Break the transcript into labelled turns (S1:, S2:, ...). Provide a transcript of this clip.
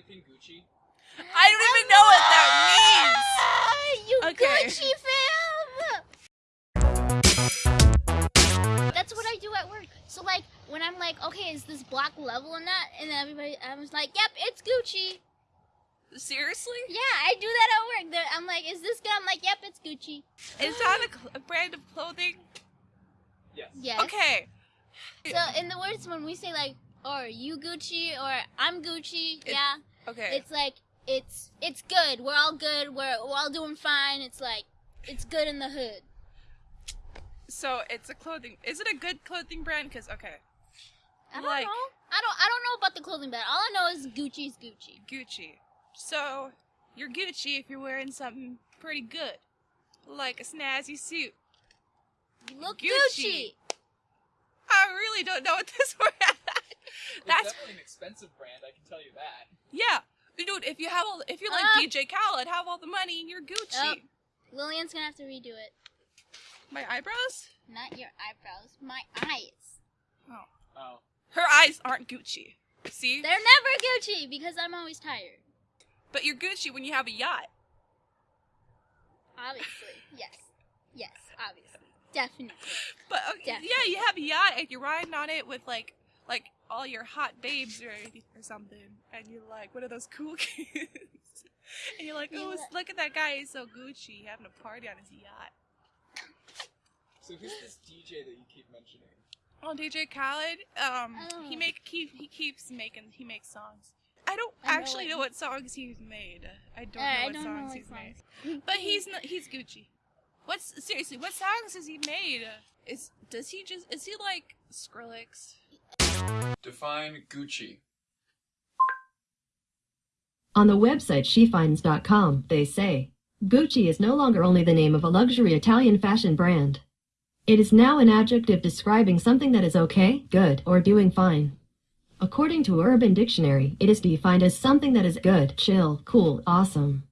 S1: everything Gucci?
S2: I don't even know what that means.
S3: Ah, you
S2: Okay.
S3: Gucci fam. That's what I do at work. So like when I'm like, okay, is this block level or not? And then everybody, I was like, yep, it's Gucci.
S2: Seriously?
S3: Yeah, I do that at work. I'm like, is this good? I'm like, yep, it's Gucci.
S2: Is that a, a brand of clothing?
S1: Yes.
S3: Yes.
S2: Okay.
S3: So in the words when we say like, or you Gucci or I'm Gucci,
S2: It-
S3: yeah,
S2: Okay.
S3: it's like it's it's good. We're all good. We're we're all doing fine. It's like it's good in the hood.
S2: so it's a clothing. Is it a good clothing brand? Because okay,
S3: I don't
S2: Like-
S3: know. I don't I don't know about the clothing brand. All I know is Gucci's Gucci.
S2: Gucci. So you're Gucci if you're wearing something pretty good, like a snazzy suit.
S3: You look
S2: Gucci.
S3: Gucci.
S2: I really don't know what this word.
S1: It's
S2: That's
S1: definitely an expensive brand, I can tell you that.
S2: yeah, dude. If you have all, if you're like
S3: Uh.
S2: DJ Khaled, have all the money and you're Gucci.
S3: Oh. Lillian's gonna have to redo it.
S2: My eyebrows.
S3: Not your eyebrows, my eyes.
S1: Oh. Oh.
S2: Her eyes aren't Gucci. See,
S3: They're never Gucci because I'm always tired.
S2: but you're Gucci when you have a yacht.
S3: Obviously, yes, yes, obviously, definitely.
S2: But okay, yeah, you have a yacht and you're riding on it with like like all your hot babes or or something, and you're like what are those cool kids, and you're like, oh, look at that guy, he's so Gucci, having a party on his yacht.
S1: So who's this DJ that you keep mentioning?
S2: Oh, DJ Khaled, um, he
S3: Oh.
S2: make keep he keeps making he makes songs. I don't
S3: I know
S2: actually know what songs he's made. I don't
S3: Uh,
S2: know what
S3: don't know
S2: songs
S3: what
S2: he's made. But he's not, he's Gucci. What's seriously? What songs has he made? Is does he just is he like Skrillex?
S1: Define Gucci.
S4: On the website shefinds.com, they say Gucci is no longer only the name of a luxury Italian fashion brand. It is now an adjective describing something that is okay, good, or doing fine. According to Urban Dictionary, it is defined as something that is good, chill, cool, awesome.